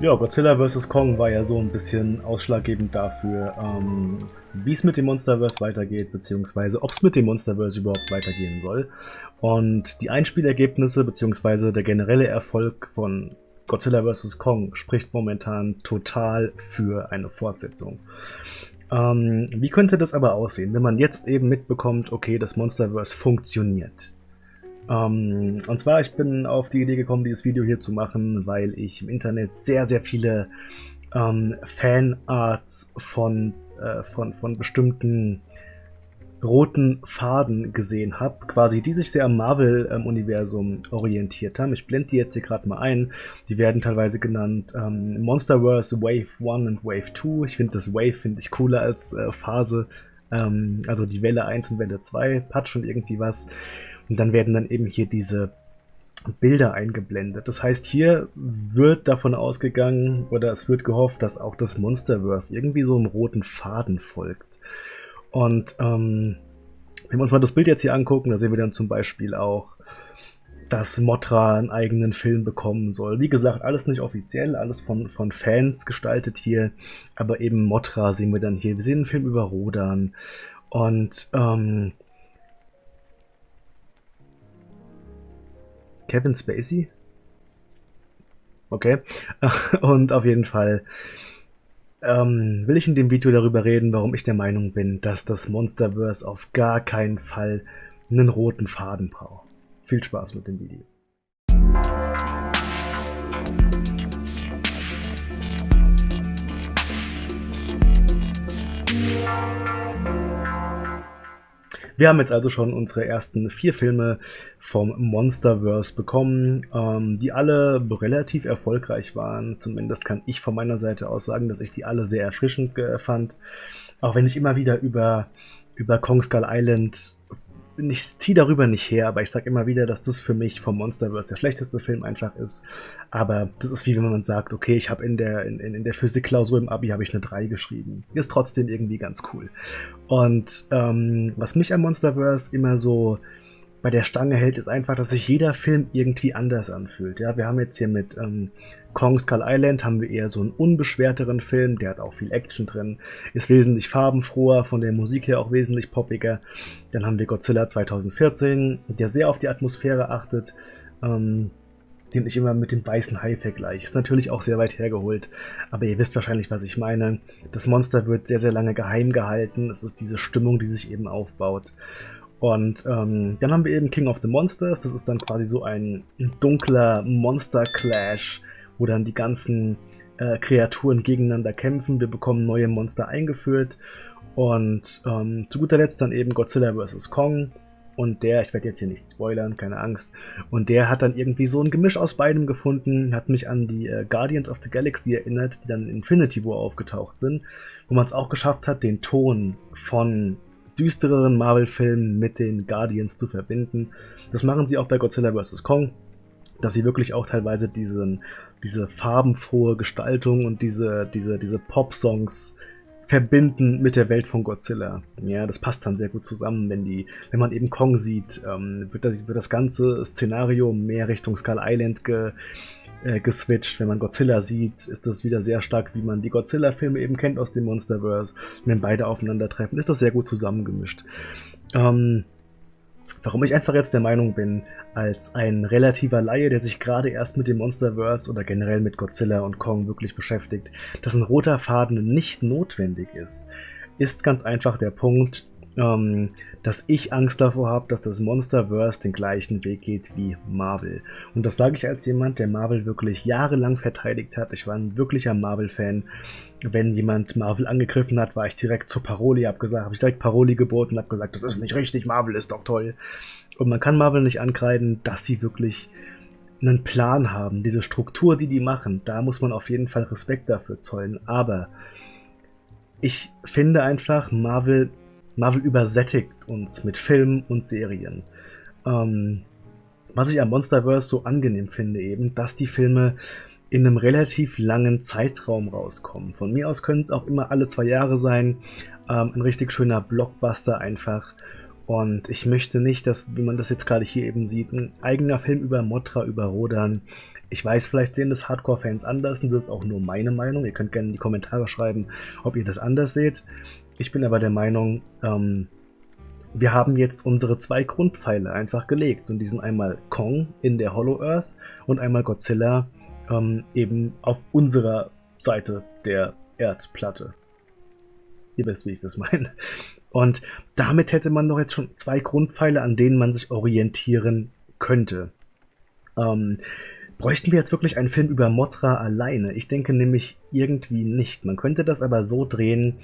Ja, Godzilla vs. Kong war ja so ein bisschen ausschlaggebend dafür, ähm, wie es mit dem Monsterverse weitergeht, beziehungsweise ob es mit dem Monsterverse überhaupt weitergehen soll. Und die Einspielergebnisse, beziehungsweise der generelle Erfolg von Godzilla vs. Kong spricht momentan total für eine Fortsetzung. Ähm, wie könnte das aber aussehen, wenn man jetzt eben mitbekommt, okay, das Monsterverse funktioniert? Ähm, und zwar, ich bin auf die Idee gekommen, dieses Video hier zu machen, weil ich im Internet sehr, sehr viele ähm, Fanarts von, äh, von, von bestimmten roten Faden gesehen habe, quasi die sich sehr am Marvel-Universum ähm, orientiert haben. Ich blende die jetzt hier gerade mal ein. Die werden teilweise genannt ähm, Monsterverse Wave 1 und Wave 2. Ich finde das Wave finde ich cooler als äh, Phase. Ähm, also die Welle 1 und Welle 2 hat schon irgendwie was. Und dann werden dann eben hier diese Bilder eingeblendet. Das heißt, hier wird davon ausgegangen oder es wird gehofft, dass auch das Monsterverse irgendwie so einem roten Faden folgt. Und ähm, wenn wir uns mal das Bild jetzt hier angucken, da sehen wir dann zum Beispiel auch, dass Motra einen eigenen Film bekommen soll. Wie gesagt, alles nicht offiziell, alles von, von Fans gestaltet hier, aber eben Motra sehen wir dann hier. Wir sehen einen Film über Rodan und ähm, Kevin Spacey. Okay. Und auf jeden Fall ähm, will ich in dem Video darüber reden, warum ich der Meinung bin, dass das Monsterverse auf gar keinen Fall einen roten Faden braucht. Viel Spaß mit dem Video. Wir haben jetzt also schon unsere ersten vier Filme vom Monsterverse bekommen, ähm, die alle relativ erfolgreich waren. Zumindest kann ich von meiner Seite aus sagen, dass ich die alle sehr erfrischend fand. Auch wenn ich immer wieder über, über Kong Skull Island ich ziehe darüber nicht her, aber ich sage immer wieder, dass das für mich vom Monsterverse der schlechteste Film einfach ist. Aber das ist wie wenn man sagt, okay, ich habe in der, in, in der Physikklausur im Abi habe ich eine 3 geschrieben. Ist trotzdem irgendwie ganz cool. Und ähm, was mich am Monsterverse immer so bei der Stange hält, ist einfach, dass sich jeder Film irgendwie anders anfühlt. Ja, wir haben jetzt hier mit ähm, Kong Skull Island haben wir eher so einen unbeschwerteren Film, der hat auch viel Action drin, ist wesentlich farbenfroher, von der Musik her auch wesentlich poppiger. Dann haben wir Godzilla 2014, der sehr auf die Atmosphäre achtet, ähm, den ich immer mit dem weißen Hai vergleiche. Ist natürlich auch sehr weit hergeholt, aber ihr wisst wahrscheinlich, was ich meine. Das Monster wird sehr, sehr lange geheim gehalten. Es ist diese Stimmung, die sich eben aufbaut. Und ähm, dann haben wir eben King of the Monsters. Das ist dann quasi so ein dunkler Monster-Clash, wo dann die ganzen äh, Kreaturen gegeneinander kämpfen. Wir bekommen neue Monster eingeführt. Und ähm, zu guter Letzt dann eben Godzilla vs. Kong. Und der, ich werde jetzt hier nicht spoilern, keine Angst. Und der hat dann irgendwie so ein Gemisch aus beidem gefunden, hat mich an die äh, Guardians of the Galaxy erinnert, die dann in Infinity War aufgetaucht sind, wo man es auch geschafft hat, den Ton von düstereren Marvel-Filmen mit den Guardians zu verbinden. Das machen sie auch bei Godzilla vs. Kong, dass sie wirklich auch teilweise diesen, diese farbenfrohe Gestaltung und diese, diese, diese Pop-Songs verbinden mit der Welt von Godzilla. Ja, das passt dann sehr gut zusammen, wenn die, wenn man eben Kong sieht, ähm, wird, das, wird das ganze Szenario mehr Richtung Skull Island ge, äh, geswitcht. Wenn man Godzilla sieht, ist das wieder sehr stark, wie man die Godzilla-Filme eben kennt aus dem Monsterverse. Wenn beide aufeinandertreffen, ist das sehr gut zusammengemischt. Ähm, warum ich einfach jetzt der Meinung bin, als ein relativer Laie, der sich gerade erst mit dem Monsterverse oder generell mit Godzilla und Kong wirklich beschäftigt, dass ein roter Faden nicht notwendig ist, ist ganz einfach der Punkt, ähm, dass ich Angst davor habe, dass das Monsterverse den gleichen Weg geht wie Marvel. Und das sage ich als jemand, der Marvel wirklich jahrelang verteidigt hat. Ich war ein wirklicher Marvel-Fan. Wenn jemand Marvel angegriffen hat, war ich direkt zur Paroli, habe gesagt, habe ich direkt Paroli geboten, habe gesagt, das ist nicht richtig, Marvel ist doch toll. Und man kann Marvel nicht ankreiden, dass sie wirklich einen Plan haben, diese Struktur, die die machen, da muss man auf jeden Fall Respekt dafür zollen. Aber ich finde einfach, Marvel Marvel übersättigt uns mit Filmen und Serien. Ähm, was ich am Monsterverse so angenehm finde eben, dass die Filme in einem relativ langen Zeitraum rauskommen. Von mir aus können es auch immer alle zwei Jahre sein. Ähm, ein richtig schöner Blockbuster einfach. Und ich möchte nicht, dass, wie man das jetzt gerade hier eben sieht, ein eigener Film über Motra, über Rodan Ich weiß, vielleicht sehen das Hardcore-Fans anders und das ist auch nur meine Meinung. Ihr könnt gerne in die Kommentare schreiben, ob ihr das anders seht. Ich bin aber der Meinung, ähm, wir haben jetzt unsere zwei Grundpfeile einfach gelegt und die sind einmal Kong in der Hollow Earth und einmal Godzilla ähm, eben auf unserer Seite der Erdplatte. Ihr wisst, wie ich das meine. Und damit hätte man doch jetzt schon zwei Grundpfeile, an denen man sich orientieren könnte. Ähm, bräuchten wir jetzt wirklich einen Film über Mothra alleine? Ich denke nämlich irgendwie nicht. Man könnte das aber so drehen,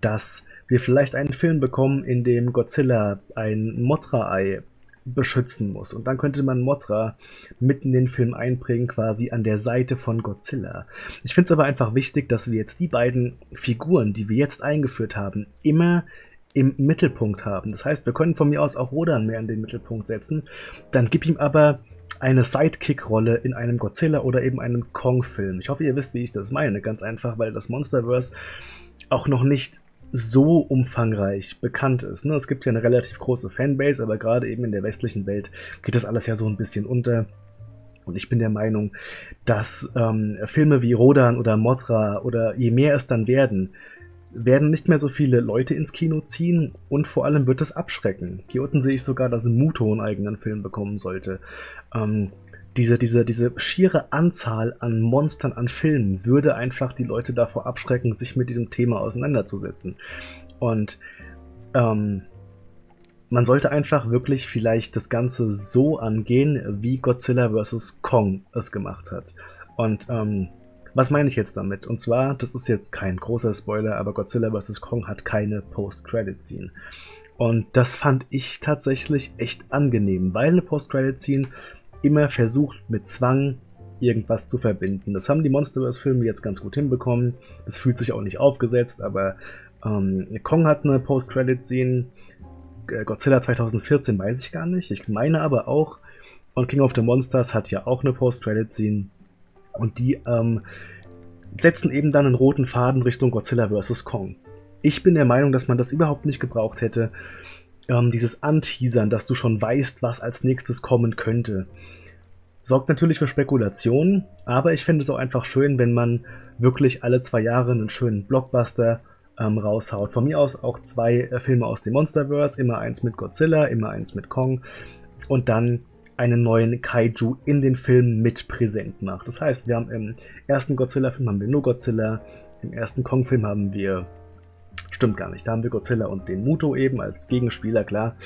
dass wir vielleicht einen Film bekommen, in dem Godzilla ein Mothra-Ei beschützen muss. Und dann könnte man Mothra mitten in den Film einbringen, quasi an der Seite von Godzilla. Ich finde es aber einfach wichtig, dass wir jetzt die beiden Figuren, die wir jetzt eingeführt haben, immer im Mittelpunkt haben. Das heißt, wir können von mir aus auch Rodan mehr in den Mittelpunkt setzen. Dann gib ihm aber eine Sidekick-Rolle in einem Godzilla oder eben einem Kong-Film. Ich hoffe, ihr wisst, wie ich das meine. Ganz einfach, weil das Monsterverse auch noch nicht so umfangreich bekannt ist. Ne? Es gibt ja eine relativ große Fanbase, aber gerade eben in der westlichen Welt geht das alles ja so ein bisschen unter. Und ich bin der Meinung, dass ähm, Filme wie Rodan oder Mothra oder je mehr es dann werden, werden nicht mehr so viele Leute ins Kino ziehen und vor allem wird es abschrecken. Hier unten sehe ich sogar, dass Muto einen eigenen Film bekommen sollte. Ähm, diese, diese, diese schiere Anzahl an Monstern, an Filmen würde einfach die Leute davor abschrecken, sich mit diesem Thema auseinanderzusetzen. Und ähm, man sollte einfach wirklich vielleicht das Ganze so angehen, wie Godzilla vs. Kong es gemacht hat. Und ähm, was meine ich jetzt damit? Und zwar, das ist jetzt kein großer Spoiler, aber Godzilla vs. Kong hat keine Post-Credit-Scene. Und das fand ich tatsächlich echt angenehm, weil eine Post-Credit-Scene immer versucht, mit Zwang irgendwas zu verbinden. Das haben die Monsterverse-Filme jetzt ganz gut hinbekommen. Das fühlt sich auch nicht aufgesetzt, aber ähm, Kong hat eine Post-Credit-Scene. Godzilla 2014 weiß ich gar nicht. Ich meine aber auch. Und King of the Monsters hat ja auch eine Post-Credit-Scene. Und die ähm, setzen eben dann einen roten Faden Richtung Godzilla vs. Kong. Ich bin der Meinung, dass man das überhaupt nicht gebraucht hätte. Ähm, dieses Anteasern, dass du schon weißt, was als nächstes kommen könnte. Sorgt natürlich für Spekulationen, aber ich finde es auch einfach schön, wenn man wirklich alle zwei Jahre einen schönen Blockbuster ähm, raushaut. Von mir aus auch zwei äh, Filme aus dem Monsterverse, immer eins mit Godzilla, immer eins mit Kong und dann einen neuen Kaiju in den Film mit präsent macht. Das heißt, wir haben im ersten Godzilla-Film haben wir nur Godzilla, im ersten Kong-Film haben wir, stimmt gar nicht, da haben wir Godzilla und den Muto eben als Gegenspieler, klar.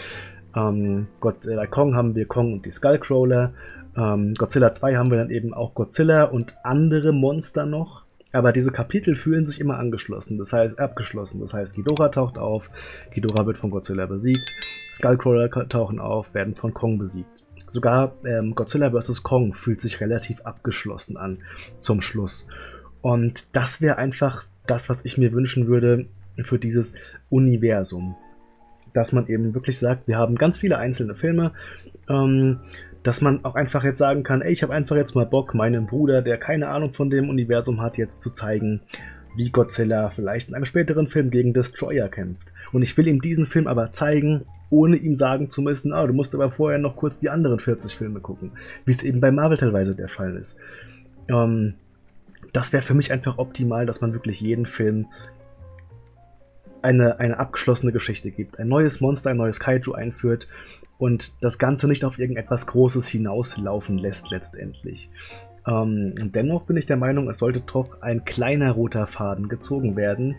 Ähm, Godzilla Kong haben wir Kong und die Skullcrawler. Ähm, Godzilla 2 haben wir dann eben auch Godzilla und andere Monster noch. Aber diese Kapitel fühlen sich immer angeschlossen, das heißt abgeschlossen. Das heißt, Ghidorah taucht auf, Ghidorah wird von Godzilla besiegt, Skullcrawler tauchen auf, werden von Kong besiegt. Sogar ähm, Godzilla vs. Kong fühlt sich relativ abgeschlossen an zum Schluss. Und das wäre einfach das, was ich mir wünschen würde für dieses Universum. Dass man eben wirklich sagt, wir haben ganz viele einzelne Filme, ähm, dass man auch einfach jetzt sagen kann, ey, ich habe einfach jetzt mal Bock, meinem Bruder, der keine Ahnung von dem Universum hat, jetzt zu zeigen, wie Godzilla vielleicht in einem späteren Film gegen Destroyer kämpft. Und ich will ihm diesen Film aber zeigen, ohne ihm sagen zu müssen, ah, du musst aber vorher noch kurz die anderen 40 Filme gucken, wie es eben bei Marvel teilweise der Fall ist. Ähm, das wäre für mich einfach optimal, dass man wirklich jeden Film eine, eine abgeschlossene Geschichte gibt. Ein neues Monster, ein neues Kaiju einführt und das Ganze nicht auf irgendetwas Großes hinauslaufen lässt letztendlich. Ähm, dennoch bin ich der Meinung, es sollte doch ein kleiner roter Faden gezogen werden,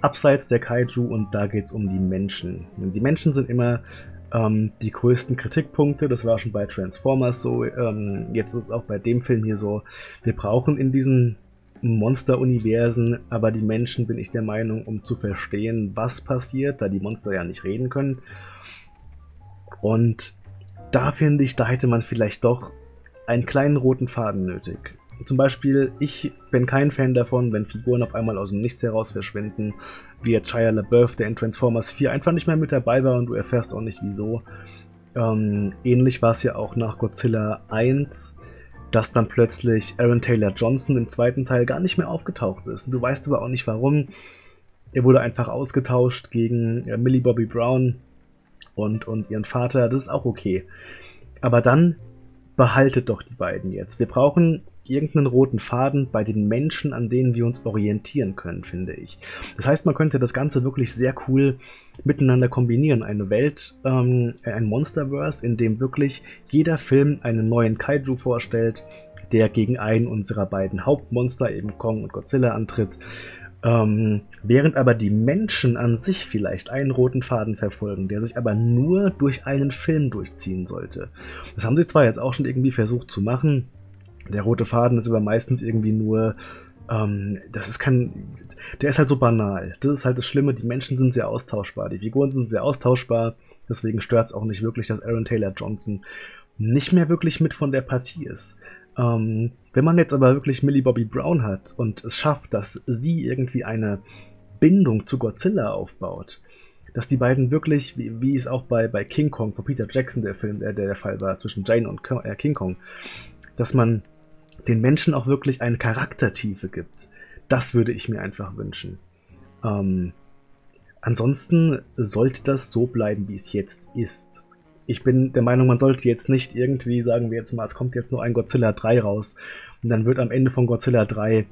abseits der Kaiju und da geht es um die Menschen. Die Menschen sind immer ähm, die größten Kritikpunkte, das war schon bei Transformers so, ähm, jetzt ist es auch bei dem Film hier so, wir brauchen in diesen Monster-Universen, aber die Menschen bin ich der Meinung, um zu verstehen, was passiert, da die Monster ja nicht reden können. Und da finde ich, da hätte man vielleicht doch einen kleinen roten Faden nötig. Zum Beispiel, ich bin kein Fan davon, wenn Figuren auf einmal aus dem Nichts heraus verschwinden, wie jetzt Shia LaBeouf, der in Transformers 4 einfach nicht mehr mit dabei war und du erfährst auch nicht wieso. Ähm, ähnlich war es ja auch nach Godzilla 1, dass dann plötzlich Aaron Taylor Johnson im zweiten Teil gar nicht mehr aufgetaucht ist. Du weißt aber auch nicht warum. Er wurde einfach ausgetauscht gegen Millie Bobby Brown und, und ihren Vater. Das ist auch okay. Aber dann behaltet doch die beiden jetzt. Wir brauchen irgendeinen roten Faden bei den Menschen, an denen wir uns orientieren können, finde ich. Das heißt, man könnte das Ganze wirklich sehr cool miteinander kombinieren. Eine Welt, ähm, ein Monsterverse, in dem wirklich jeder Film einen neuen Kaiju vorstellt, der gegen einen unserer beiden Hauptmonster, eben Kong und Godzilla, antritt. Ähm, während aber die Menschen an sich vielleicht einen roten Faden verfolgen, der sich aber nur durch einen Film durchziehen sollte. Das haben sie zwar jetzt auch schon irgendwie versucht zu machen. Der rote Faden ist aber meistens irgendwie nur ähm, das ist kein. Der ist halt so banal. Das ist halt das Schlimme. Die Menschen sind sehr austauschbar. Die Figuren sind sehr austauschbar. Deswegen stört es auch nicht wirklich, dass Aaron Taylor Johnson nicht mehr wirklich mit von der Partie ist. Ähm, wenn man jetzt aber wirklich Millie Bobby Brown hat und es schafft, dass sie irgendwie eine Bindung zu Godzilla aufbaut, dass die beiden wirklich, wie, wie es auch bei, bei King Kong von Peter Jackson der Film, der, der Fall war, zwischen Jane und äh, King Kong, dass man den Menschen auch wirklich eine Charaktertiefe gibt. Das würde ich mir einfach wünschen. Ähm, ansonsten sollte das so bleiben, wie es jetzt ist ich bin der Meinung, man sollte jetzt nicht irgendwie, sagen wir jetzt mal, es kommt jetzt nur ein Godzilla 3 raus und dann wird am Ende von Godzilla 3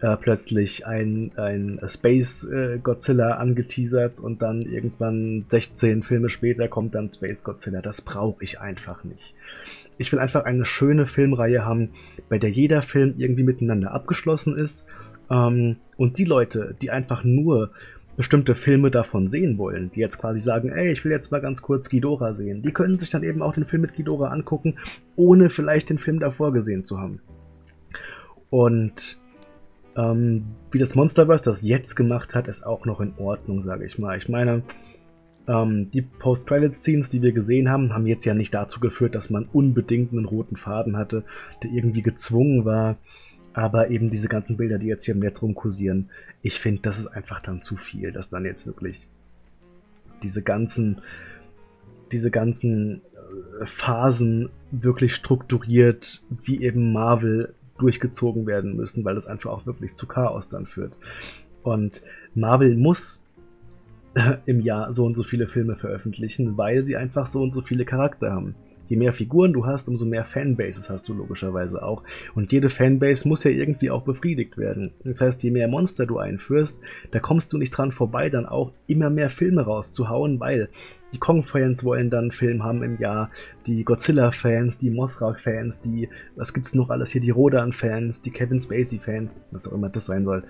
äh, plötzlich ein, ein Space äh, Godzilla angeteasert und dann irgendwann 16 Filme später kommt dann Space Godzilla. Das brauche ich einfach nicht. Ich will einfach eine schöne Filmreihe haben, bei der jeder Film irgendwie miteinander abgeschlossen ist. Ähm, und die Leute, die einfach nur bestimmte Filme davon sehen wollen, die jetzt quasi sagen, ey, ich will jetzt mal ganz kurz Ghidorah sehen, die können sich dann eben auch den Film mit Ghidorah angucken, ohne vielleicht den Film davor gesehen zu haben. Und ähm, wie das Monsterverse das jetzt gemacht hat, ist auch noch in Ordnung, sage ich mal. Ich meine, ähm, die Post-Credit-Scenes, die wir gesehen haben, haben jetzt ja nicht dazu geführt, dass man unbedingt einen roten Faden hatte, der irgendwie gezwungen war, aber eben diese ganzen Bilder, die jetzt hier im Netz rumkursieren, ich finde, das ist einfach dann zu viel, dass dann jetzt wirklich diese ganzen, diese ganzen äh, Phasen wirklich strukturiert, wie eben Marvel durchgezogen werden müssen, weil das einfach auch wirklich zu Chaos dann führt. Und Marvel muss im Jahr so und so viele Filme veröffentlichen, weil sie einfach so und so viele Charakter haben. Je mehr Figuren du hast, umso mehr Fanbases hast du logischerweise auch. Und jede Fanbase muss ja irgendwie auch befriedigt werden. Das heißt, je mehr Monster du einführst, da kommst du nicht dran vorbei, dann auch immer mehr Filme rauszuhauen, weil die Kong-Fans wollen dann einen Film haben im Jahr, die Godzilla-Fans, die Mothra-Fans, die, was gibt's noch alles hier, die Rodan-Fans, die Kevin Spacey-Fans, was auch immer das sein soll.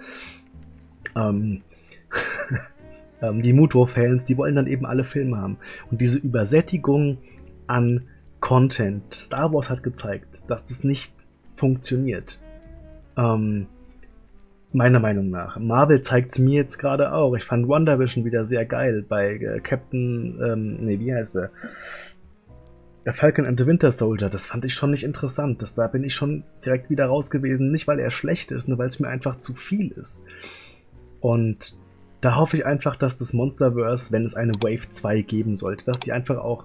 Ähm, ähm die Muto-Fans, die wollen dann eben alle Filme haben. Und diese Übersättigung an Content. Star Wars hat gezeigt, dass das nicht funktioniert. Ähm, meiner Meinung nach. Marvel zeigt es mir jetzt gerade auch. Ich fand WandaVision wieder sehr geil bei äh, Captain, ähm, nee, wie heißt er? Der Falcon and the Winter Soldier, das fand ich schon nicht interessant. Das, da bin ich schon direkt wieder raus gewesen. Nicht, weil er schlecht ist, nur weil es mir einfach zu viel ist. Und da hoffe ich einfach, dass das Monsterverse, wenn es eine Wave 2 geben sollte, dass die einfach auch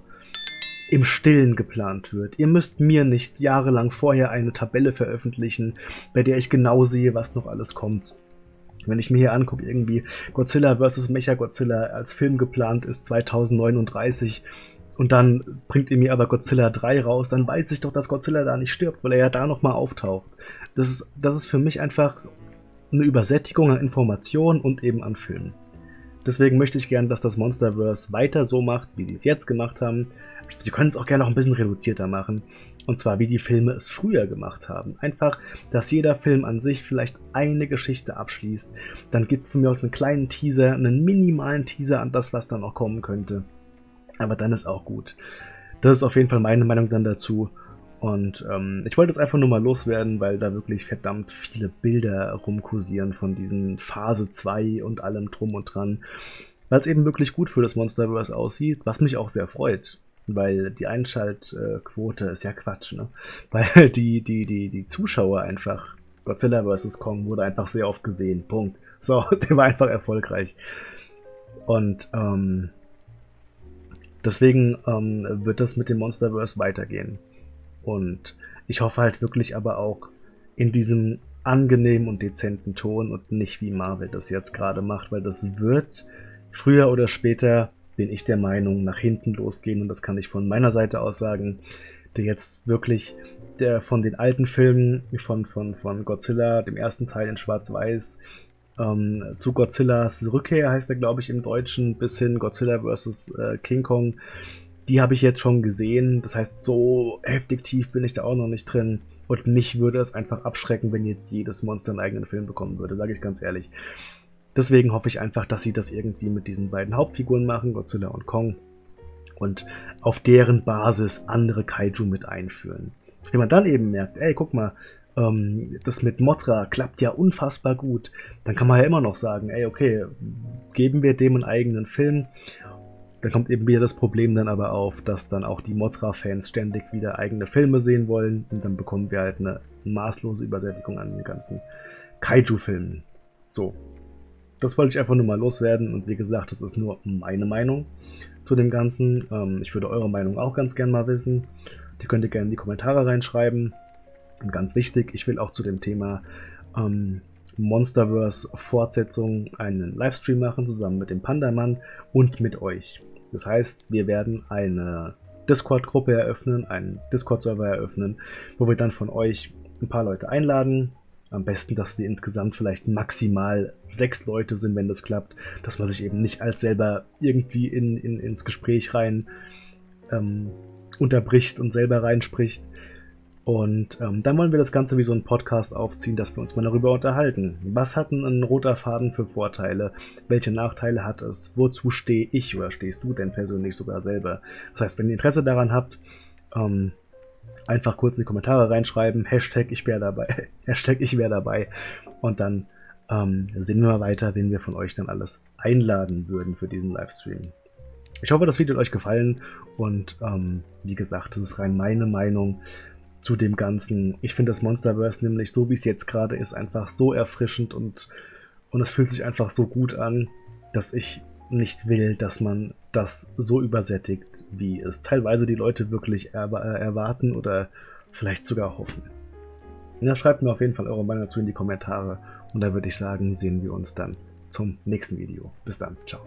im Stillen geplant wird. Ihr müsst mir nicht jahrelang vorher eine Tabelle veröffentlichen, bei der ich genau sehe, was noch alles kommt. Wenn ich mir hier angucke, irgendwie Godzilla vs. Mechagodzilla als Film geplant ist 2039 und dann bringt ihr mir aber Godzilla 3 raus, dann weiß ich doch, dass Godzilla da nicht stirbt, weil er ja da nochmal auftaucht. Das ist, das ist für mich einfach eine Übersättigung an Informationen und eben an Filmen. Deswegen möchte ich gerne, dass das Monsterverse weiter so macht, wie sie es jetzt gemacht haben. Sie können es auch gerne noch ein bisschen reduzierter machen. Und zwar, wie die Filme es früher gemacht haben. Einfach, dass jeder Film an sich vielleicht eine Geschichte abschließt. Dann gibt von mir aus einen kleinen Teaser, einen minimalen Teaser an das, was dann noch kommen könnte. Aber dann ist auch gut. Das ist auf jeden Fall meine Meinung dann dazu. Und ähm, ich wollte es einfach nur mal loswerden, weil da wirklich verdammt viele Bilder rumkursieren von diesen Phase 2 und allem drum und dran. Weil es eben wirklich gut für das Monsterverse aussieht, was mich auch sehr freut. Weil die Einschaltquote ist ja Quatsch, ne? Weil die, die, die, die Zuschauer einfach, Godzilla vs. Kong wurde einfach sehr oft gesehen. Punkt. So, der war einfach erfolgreich. Und ähm, deswegen ähm, wird das mit dem Monsterverse weitergehen. Und ich hoffe halt wirklich aber auch in diesem angenehmen und dezenten Ton und nicht wie Marvel das jetzt gerade macht, weil das wird früher oder später, bin ich der Meinung, nach hinten losgehen und das kann ich von meiner Seite aus sagen, der jetzt wirklich der von den alten Filmen von, von, von Godzilla, dem ersten Teil in Schwarz-Weiß, ähm, zu Godzillas Rückkehr heißt er, glaube ich, im Deutschen, bis hin Godzilla vs. Äh, King Kong. Die habe ich jetzt schon gesehen. Das heißt, so heftig tief bin ich da auch noch nicht drin. Und mich würde es einfach abschrecken, wenn jetzt jedes Monster einen eigenen Film bekommen würde, sage ich ganz ehrlich. Deswegen hoffe ich einfach, dass sie das irgendwie mit diesen beiden Hauptfiguren machen, Godzilla und Kong, und auf deren Basis andere Kaiju mit einführen. Wenn man dann eben merkt, ey, guck mal, ähm, das mit Motra klappt ja unfassbar gut, dann kann man ja immer noch sagen, ey, okay, geben wir dem einen eigenen Film. Dann kommt eben wieder das Problem dann aber auf, dass dann auch die Motra-Fans ständig wieder eigene Filme sehen wollen und dann bekommen wir halt eine maßlose Übersättigung an den ganzen Kaiju-Filmen. So, das wollte ich einfach nur mal loswerden und wie gesagt, das ist nur meine Meinung zu dem Ganzen. Ähm, ich würde eure Meinung auch ganz gern mal wissen. Die könnt ihr gerne in die Kommentare reinschreiben. Und ganz wichtig, ich will auch zu dem Thema ähm, Monsterverse Fortsetzung einen Livestream machen, zusammen mit dem Pandamann und mit euch. Das heißt, wir werden eine Discord-Gruppe eröffnen, einen Discord-Server eröffnen, wo wir dann von euch ein paar Leute einladen. Am besten, dass wir insgesamt vielleicht maximal sechs Leute sind, wenn das klappt, dass man sich eben nicht als selber irgendwie in, in, ins Gespräch rein ähm, unterbricht und selber reinspricht. Und ähm, dann wollen wir das Ganze wie so ein Podcast aufziehen, dass wir uns mal darüber unterhalten. Was hat ein roter Faden für Vorteile? Welche Nachteile hat es? Wozu stehe ich oder stehst du denn persönlich sogar selber? Das heißt, wenn ihr Interesse daran habt, ähm, einfach kurz in die Kommentare reinschreiben, Hashtag ich wäre dabei, Hashtag ich wäre dabei. Und dann ähm, sehen wir mal weiter, wen wir von euch dann alles einladen würden für diesen Livestream. Ich hoffe, das Video hat euch gefallen und ähm, wie gesagt, das ist rein meine Meinung zu dem Ganzen. Ich finde das Monsterverse nämlich so, wie es jetzt gerade ist, einfach so erfrischend und, und es fühlt sich einfach so gut an, dass ich nicht will, dass man das so übersättigt, wie es teilweise die Leute wirklich er äh, erwarten oder vielleicht sogar hoffen. Ja, schreibt mir auf jeden Fall eure Meinung dazu in die Kommentare und da würde ich sagen, sehen wir uns dann zum nächsten Video. Bis dann, ciao.